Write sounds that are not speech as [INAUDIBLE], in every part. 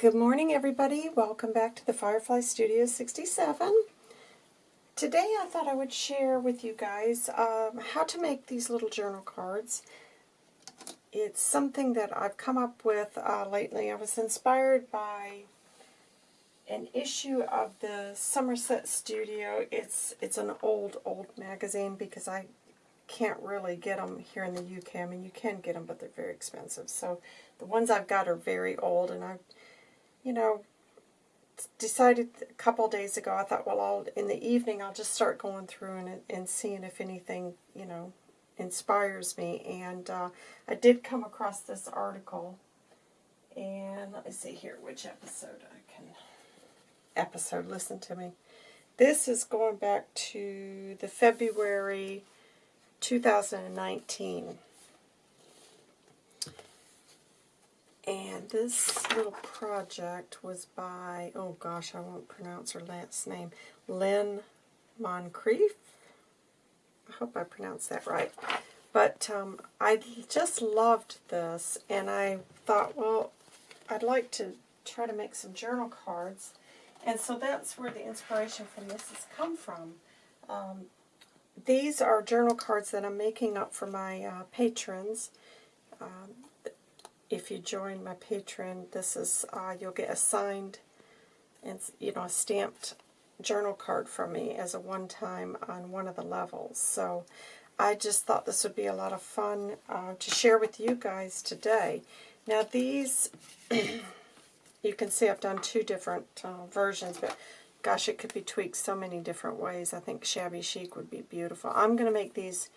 Good morning, everybody. Welcome back to the Firefly Studio 67. Today I thought I would share with you guys um, how to make these little journal cards. It's something that I've come up with uh, lately. I was inspired by an issue of the Somerset Studio. It's it's an old, old magazine because I can't really get them here in the UK. I mean, you can get them, but they're very expensive. So the ones I've got are very old, and I've you know, decided a couple days ago, I thought, well, I'll in the evening I'll just start going through and, and seeing if anything, you know, inspires me. And uh, I did come across this article, and let me see here which episode I can episode. Listen to me. This is going back to the February 2019. And this little project was by, oh gosh, I won't pronounce her last name, Lynn Moncrief. I hope I pronounced that right. But um, I just loved this, and I thought, well, I'd like to try to make some journal cards. And so that's where the inspiration from this has come from. Um, these are journal cards that I'm making up for my uh, patrons. Um, if you join my Patreon, this is uh, you'll get a signed and you know a stamped journal card from me as a one-time on one of the levels. So I just thought this would be a lot of fun uh, to share with you guys today. Now these, [CLEARS THROAT] you can see I've done two different uh, versions, but gosh, it could be tweaked so many different ways. I think shabby chic would be beautiful. I'm going to make these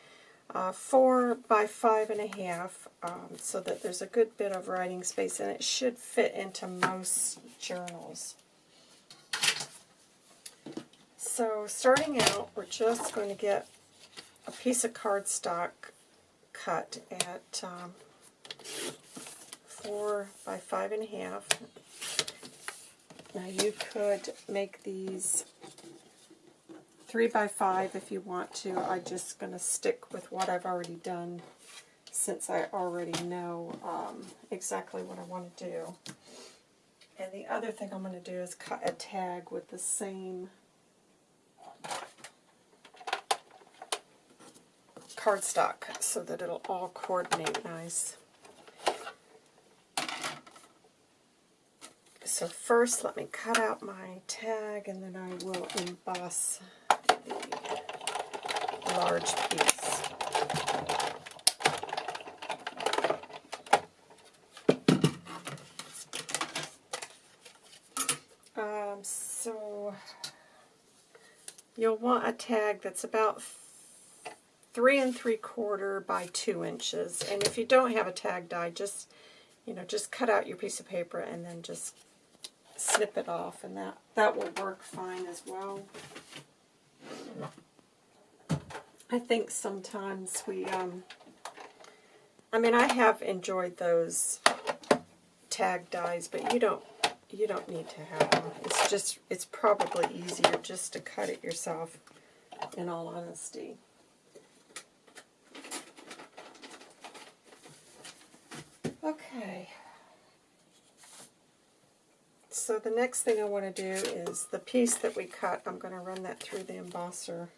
uh, four by five and a half um, so that there's a good bit of writing space and it should fit into most journals. So starting out, we're just going to get a piece of cardstock cut at um, four by five and a half. Now you could make these 3 by 5 if you want to. I'm just going to stick with what I've already done since I already know um, exactly what I want to do. And the other thing I'm going to do is cut a tag with the same cardstock so that it'll all coordinate nice. So first let me cut out my tag and then I will emboss large piece. Um, so you'll want a tag that's about three and three quarter by two inches. And if you don't have a tag die, just you know, just cut out your piece of paper and then just snip it off, and that that will work fine as well. I think sometimes we, um, I mean, I have enjoyed those tag dies, but you don't, you don't need to have them. It's just, it's probably easier just to cut it yourself, in all honesty. Okay. So the next thing I want to do is the piece that we cut, I'm going to run that through the embosser.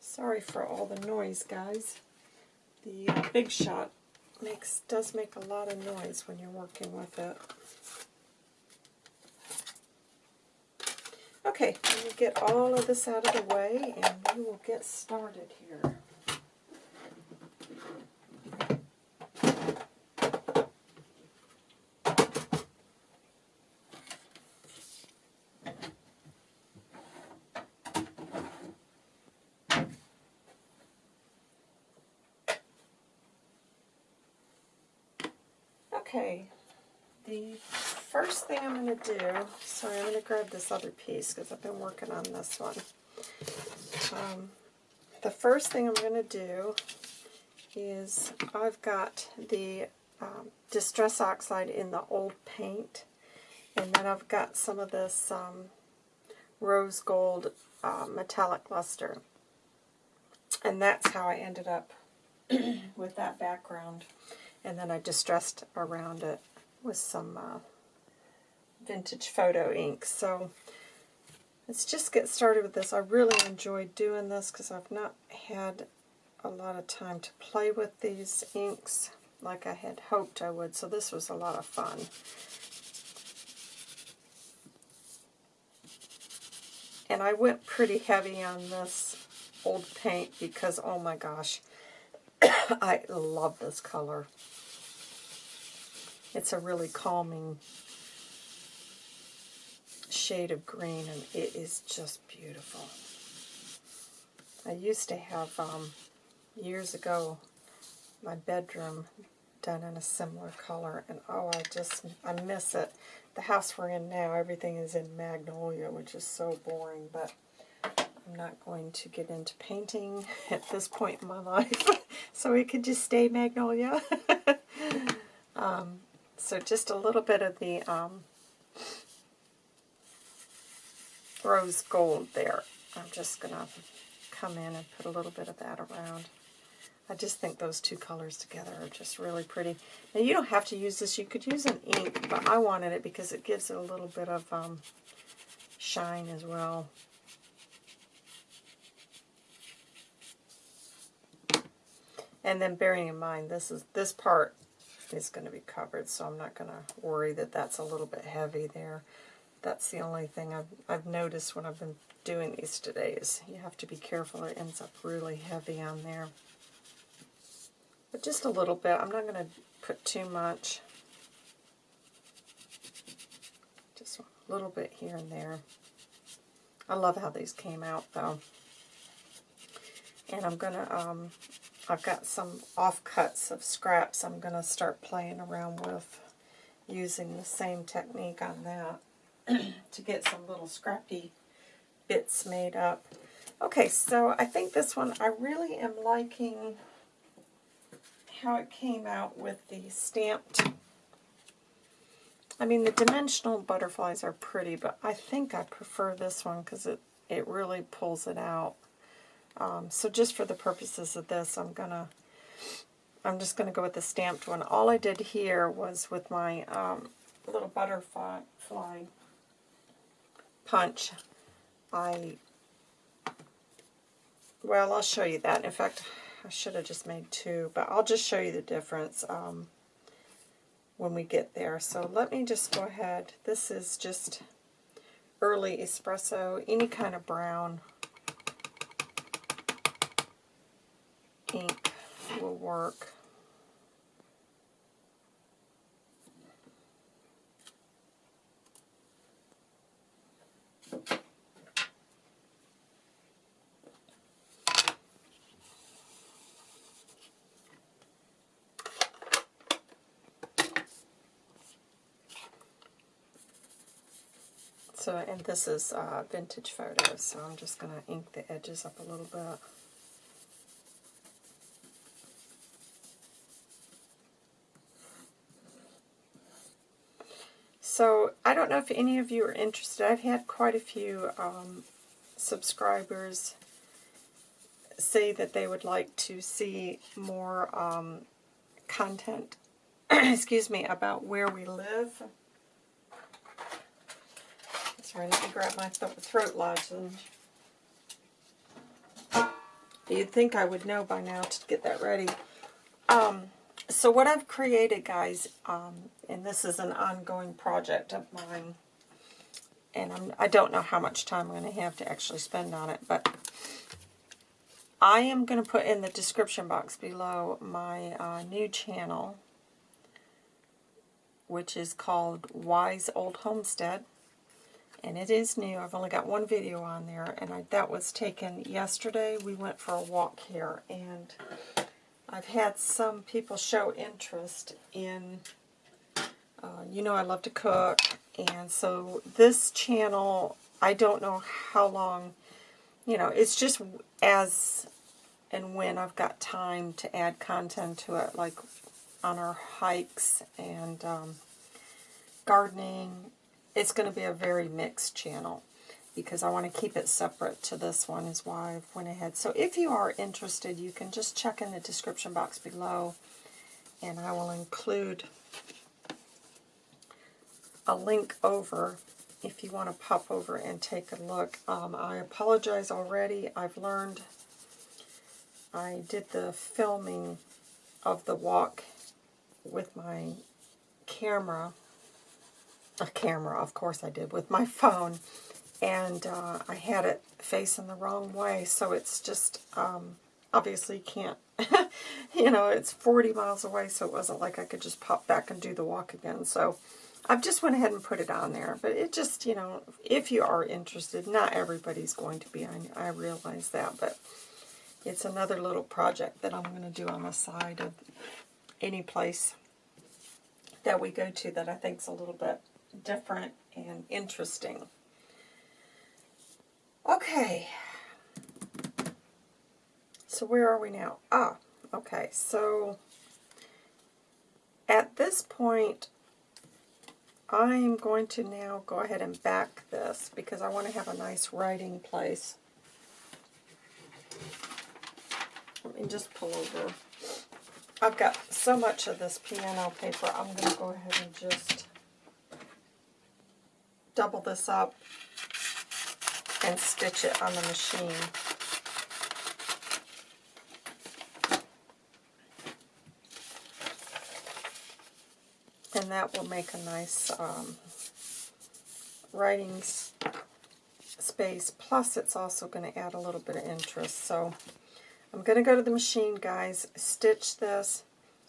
Sorry for all the noise, guys. The uh, Big Shot makes does make a lot of noise when you're working with it. Okay, let me get all of this out of the way and we will get started here. Okay, the first thing I'm going to do, sorry, I'm going to grab this other piece because I've been working on this one. Um, the first thing I'm going to do is I've got the um, Distress Oxide in the old paint. And then I've got some of this um, rose gold uh, metallic luster. And that's how I ended up [CLEARS THROAT] with that background. And then I distressed around it with some uh, vintage photo ink. So let's just get started with this. I really enjoyed doing this because I've not had a lot of time to play with these inks like I had hoped I would. So this was a lot of fun. And I went pretty heavy on this old paint because, oh my gosh, [LAUGHS] I love this color. It's a really calming shade of green, and it is just beautiful. I used to have, um, years ago, my bedroom done in a similar color, and oh, I just, I miss it. The house we're in now, everything is in magnolia, which is so boring, but I'm not going to get into painting [LAUGHS] at this point in my life, [LAUGHS] so it could just stay magnolia. [LAUGHS] um, so just a little bit of the um, rose gold there. I'm just going to come in and put a little bit of that around. I just think those two colors together are just really pretty. Now you don't have to use this. You could use an ink, but I wanted it because it gives it a little bit of um, shine as well. And then bearing in mind, this is this part is going to be covered, so I'm not going to worry that that's a little bit heavy there. That's the only thing I've, I've noticed when I've been doing these today is you have to be careful. It ends up really heavy on there. But just a little bit. I'm not going to put too much. Just a little bit here and there. I love how these came out though. And I'm going to um, I've got some offcuts of scraps I'm going to start playing around with using the same technique on that [CLEARS THROAT] to get some little scrappy bits made up. Okay, so I think this one, I really am liking how it came out with the stamped. I mean, the dimensional butterflies are pretty, but I think I prefer this one because it, it really pulls it out. Um, so just for the purposes of this, I'm gonna, I'm just gonna go with the stamped one. All I did here was with my um, little butterfly fly punch. I, well, I'll show you that. In fact, I should have just made two, but I'll just show you the difference um, when we get there. So let me just go ahead. This is just early espresso, any kind of brown ink will work. So, and this is uh, vintage photos, so I'm just going to ink the edges up a little bit. So I don't know if any of you are interested. I've had quite a few um, subscribers say that they would like to see more um, content, [CLEARS THROAT] excuse me, about where we live. Sorry, let me grab my th throat lozenge. You'd think I would know by now to get that ready. Um, so what I've created, guys, um, and this is an ongoing project of mine, and I'm, I don't know how much time I'm going to have to actually spend on it, but I am going to put in the description box below my uh, new channel, which is called Wise Old Homestead, and it is new. I've only got one video on there, and I, that was taken yesterday. We went for a walk here, and I've had some people show interest in, uh, you know I love to cook, and so this channel, I don't know how long, you know, it's just as and when I've got time to add content to it. Like, on our hikes and um, gardening. It's going to be a very mixed channel because I want to keep it separate to this one is why I went ahead. So if you are interested, you can just check in the description box below and I will include a link over if you want to pop over and take a look. Um, I apologize already. I've learned I did the filming of the walk with my camera. A camera, of course I did, with my [LAUGHS] phone. And uh, I had it facing the wrong way, so it's just, um, obviously can't, [LAUGHS] you know, it's 40 miles away, so it wasn't like I could just pop back and do the walk again. So I've just went ahead and put it on there. But it just, you know, if you are interested, not everybody's going to be. I, I realize that. But it's another little project that I'm going to do on the side of any place that we go to that I think is a little bit different and interesting. Okay. So where are we now? Ah, okay. So at this point, I'm going to now go ahead and back this because I want to have a nice writing place. Let me just pull over. I've got so much of this piano paper, I'm going to go ahead and just double this up and stitch it on the machine. And that will make a nice um, writing space. Plus, it's also going to add a little bit of interest. So, I'm going to go to the machine, guys, stitch this,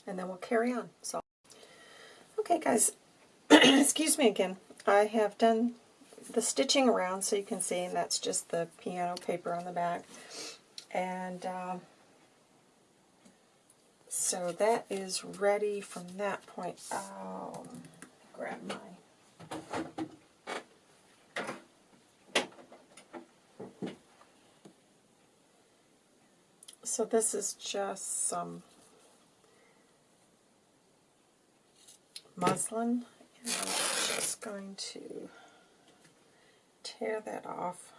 and then we'll carry on. So, okay, guys, [CLEARS THROAT] excuse me again. I have done the stitching around so you can see, and that's just the piano paper on the back. And um, so that is ready from that point. Oh, grab my So this is just some muslin, and I'm just going to tear that off.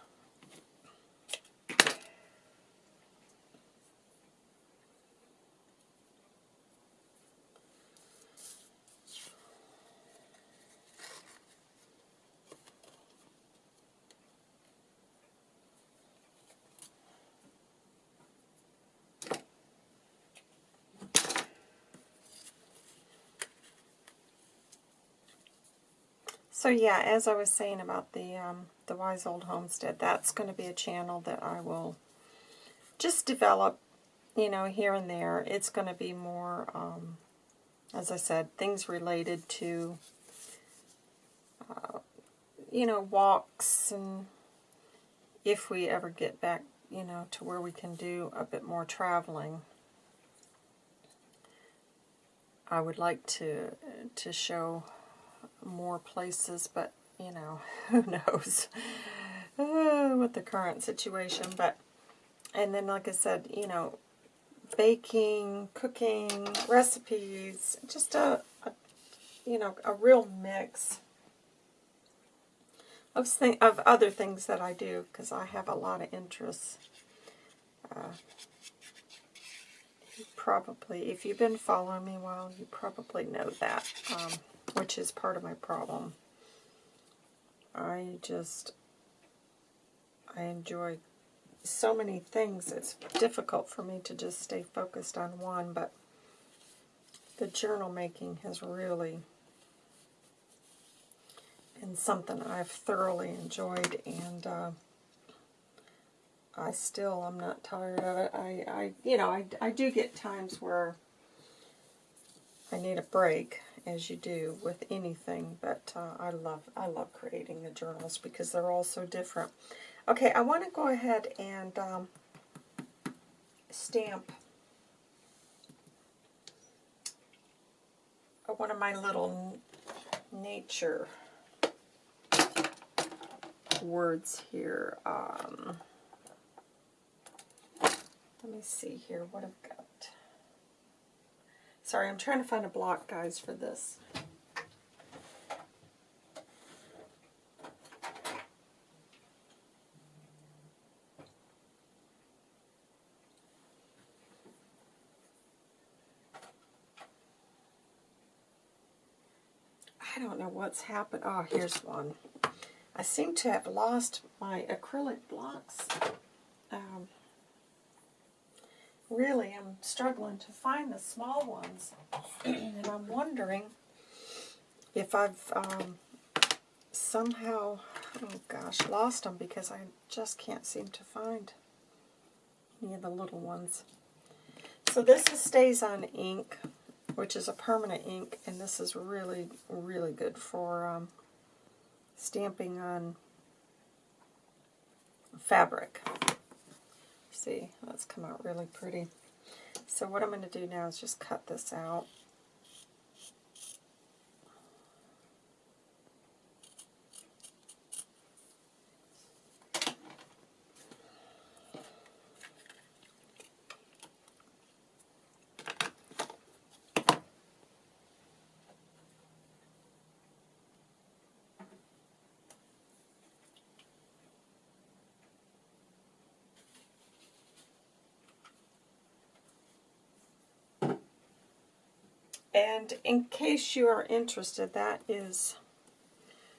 So yeah, as I was saying about the um, the Wise Old Homestead, that's going to be a channel that I will just develop, you know, here and there. It's going to be more, um, as I said, things related to, uh, you know, walks and if we ever get back, you know, to where we can do a bit more traveling. I would like to to show more places, but, you know, [LAUGHS] who knows uh, with the current situation. But, and then, like I said, you know, baking, cooking, recipes, just a, a you know, a real mix of, th of other things that I do, because I have a lot of interests. Uh, probably, if you've been following me a while, you probably know that. Um, which is part of my problem. I just, I enjoy so many things. It's difficult for me to just stay focused on one, but the journal making has really been something I've thoroughly enjoyed, and uh, I still, I'm not tired of it. I, I you know, I, I do get times where I need a break, as you do with anything, but uh, I love I love creating the journals because they're all so different. Okay, I want to go ahead and um, stamp one of my little nature words here. Um, let me see here what I've got. Sorry, I'm trying to find a block, guys, for this. I don't know what's happened. Oh, here's one. I seem to have lost my acrylic blocks. Um, really, I'm struggling to find the small ones. [CLEARS THROAT] and I'm wondering if I've um, somehow, oh gosh, lost them because I just can't seem to find any of the little ones. So this is on ink which is a permanent ink, and this is really, really good for um, stamping on fabric. See, that's come out really pretty. So what I'm going to do now is just cut this out. And in case you are interested, that is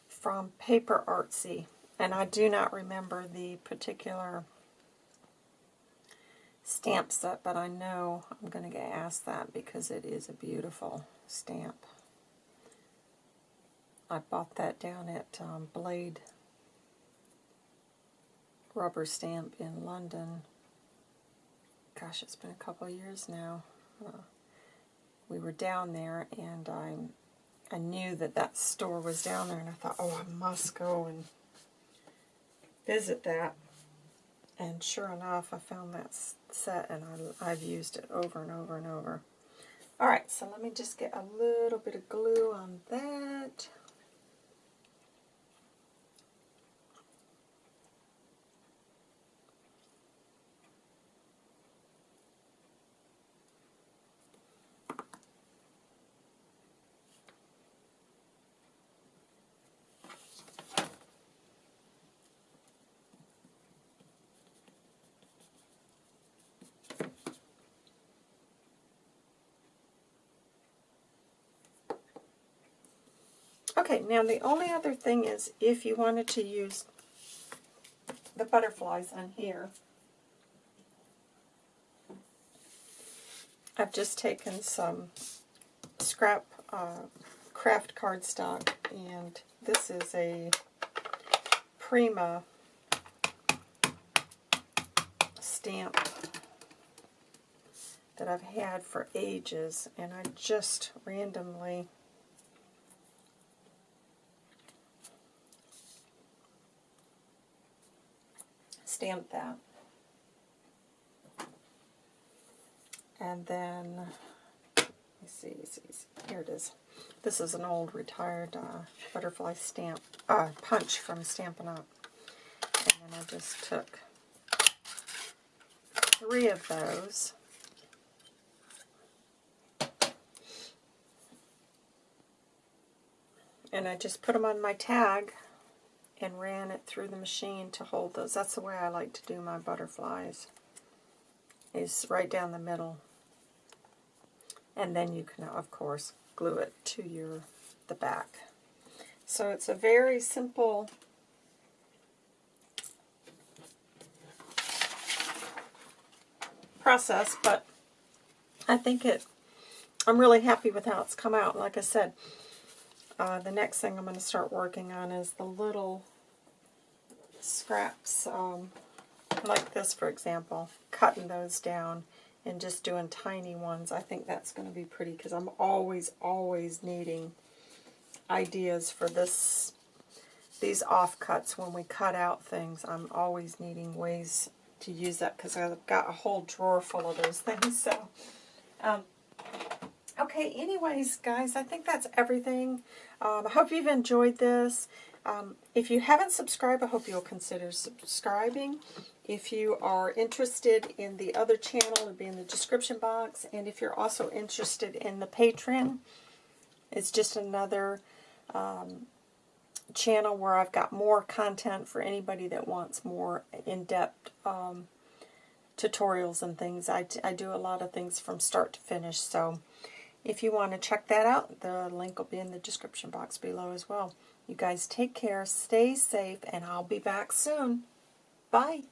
from Paper Artsy. And I do not remember the particular stamp set, but I know I'm going to get asked that because it is a beautiful stamp. I bought that down at um, Blade Rubber Stamp in London. Gosh, it's been a couple years now. We were down there, and I, I knew that that store was down there, and I thought, oh, I must go and visit that. And sure enough, I found that set, and I, I've used it over and over and over. Alright, so let me just get a little bit of glue on that. Okay, now the only other thing is if you wanted to use the butterflies on here, I've just taken some scrap uh, craft cardstock and this is a Prima stamp that I've had for ages and I just randomly stamp that. And then, let me see, see, see, here it is. This is an old retired uh, butterfly stamp, uh, punch from Stampin' Up. And then I just took three of those. And I just put them on my tag and ran it through the machine to hold those. That's the way I like to do my butterflies, is right down the middle. And then you can, of course, glue it to your the back. So it's a very simple process, but I think it, I'm really happy with how it's come out. Like I said, uh, the next thing I'm going to start working on is the little scraps, um, like this for example, cutting those down and just doing tiny ones. I think that's going to be pretty because I'm always, always needing ideas for this these offcuts when we cut out things. I'm always needing ways to use that because I've got a whole drawer full of those [LAUGHS] things. So, um, okay, anyways, guys, I think that's everything. Um, I hope you've enjoyed this. Um, if you haven't subscribed, I hope you'll consider subscribing. If you are interested in the other channel, it'll be in the description box. And if you're also interested in the Patreon, it's just another um, channel where I've got more content for anybody that wants more in-depth um, tutorials and things. I, I do a lot of things from start to finish. So if you want to check that out, the link will be in the description box below as well. You guys take care, stay safe, and I'll be back soon. Bye.